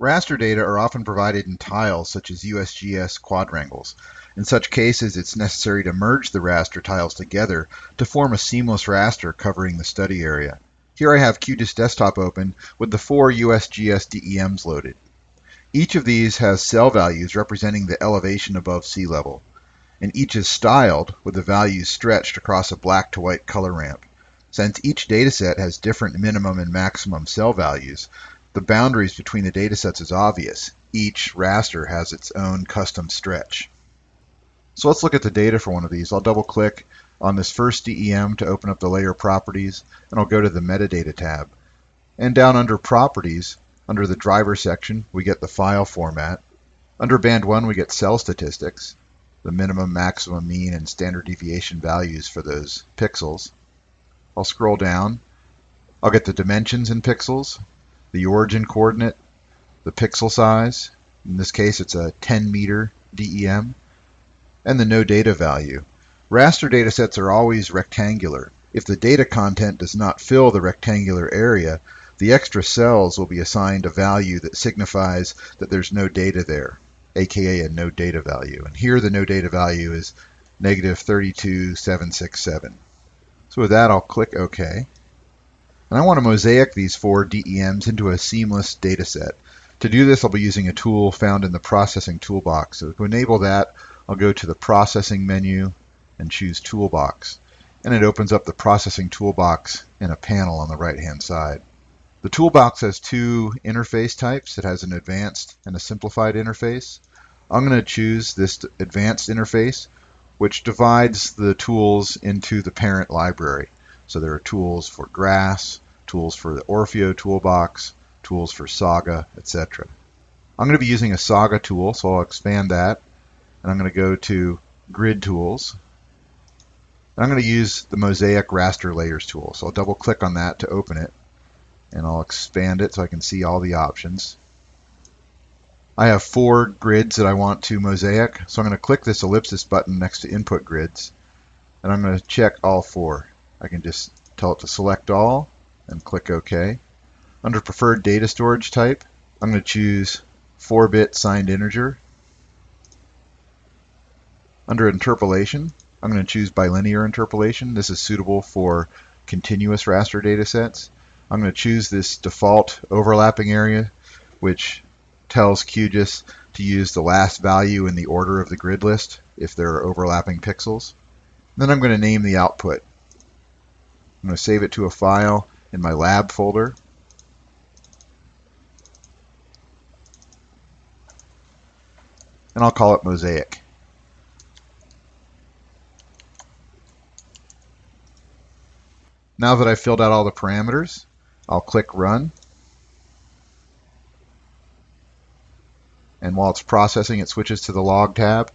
Raster data are often provided in tiles such as USGS quadrangles. In such cases, it's necessary to merge the raster tiles together to form a seamless raster covering the study area. Here I have QGIS Desktop open with the four USGS DEMs loaded. Each of these has cell values representing the elevation above sea level, and each is styled with the values stretched across a black to white color ramp. Since each dataset has different minimum and maximum cell values, the boundaries between the datasets is obvious. Each raster has its own custom stretch. So let's look at the data for one of these. I'll double click on this first DEM to open up the layer properties, and I'll go to the metadata tab. And down under properties, under the driver section, we get the file format. Under band 1, we get cell statistics, the minimum, maximum, mean, and standard deviation values for those pixels. I'll scroll down. I'll get the dimensions in pixels, the origin coordinate, the pixel size, in this case it's a 10 meter DEM, and the no data value. Raster datasets are always rectangular. If the data content does not fill the rectangular area, the extra cells will be assigned a value that signifies that there's no data there, aka a no data value. And here the no data value is negative 32767. So with that, I'll click OK. And I want to mosaic these four DEMs into a seamless data set. To do this, I'll be using a tool found in the Processing Toolbox. So to enable that, I'll go to the Processing menu and choose Toolbox. And it opens up the Processing Toolbox in a panel on the right-hand side. The toolbox has two interface types. It has an advanced and a simplified interface. I'm going to choose this advanced interface, which divides the tools into the parent library. So there are tools for GRASS, tools for the Orfeo toolbox, tools for Saga, etc. I'm going to be using a Saga tool, so I'll expand that. And I'm going to go to Grid Tools. And I'm going to use the Mosaic Raster Layers tool. So I'll double click on that to open it. And I'll expand it so I can see all the options. I have four grids that I want to mosaic, so I'm going to click this ellipsis button next to Input Grids, and I'm going to check all four. I can just tell it to select all and click OK. Under preferred data storage type, I'm going to choose 4-bit signed integer. Under interpolation, I'm going to choose bilinear interpolation. This is suitable for continuous raster data sets. I'm going to choose this default overlapping area, which tells QGIS to use the last value in the order of the grid list if there are overlapping pixels. Then I'm going to name the output. I'm going to save it to a file in my lab folder. And I'll call it Mosaic. Now that I've filled out all the parameters, I'll click Run. And while it's processing, it switches to the Log tab.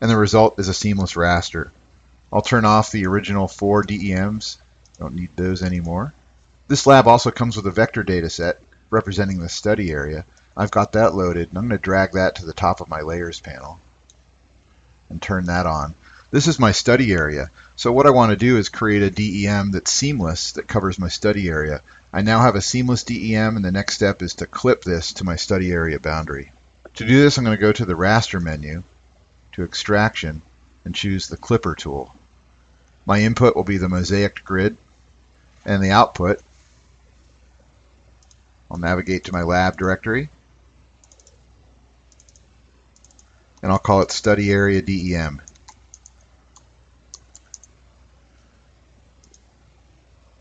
And the result is a seamless raster. I'll turn off the original four DEMs don't need those anymore. This lab also comes with a vector data set representing the study area. I've got that loaded, and I'm going to drag that to the top of my layers panel and turn that on. This is my study area. So what I want to do is create a DEM that's seamless that covers my study area. I now have a seamless DEM, and the next step is to clip this to my study area boundary. To do this, I'm going to go to the raster menu, to extraction, and choose the clipper tool. My input will be the mosaic grid and the output. I'll navigate to my lab directory and I'll call it study area DEM.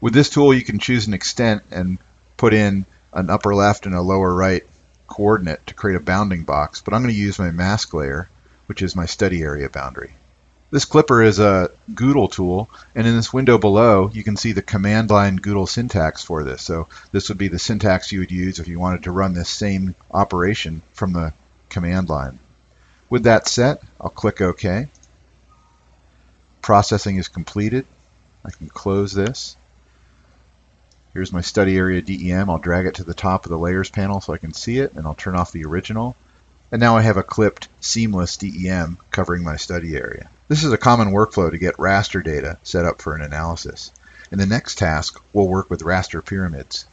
With this tool you can choose an extent and put in an upper left and a lower right coordinate to create a bounding box, but I'm going to use my mask layer, which is my study area boundary. This clipper is a GDAL tool, and in this window below, you can see the command line GDAL syntax for this. So this would be the syntax you would use if you wanted to run this same operation from the command line. With that set, I'll click OK. Processing is completed. I can close this. Here's my study area DEM. I'll drag it to the top of the layers panel so I can see it, and I'll turn off the original. And now I have a clipped seamless DEM covering my study area. This is a common workflow to get raster data set up for an analysis. In the next task, we'll work with raster pyramids.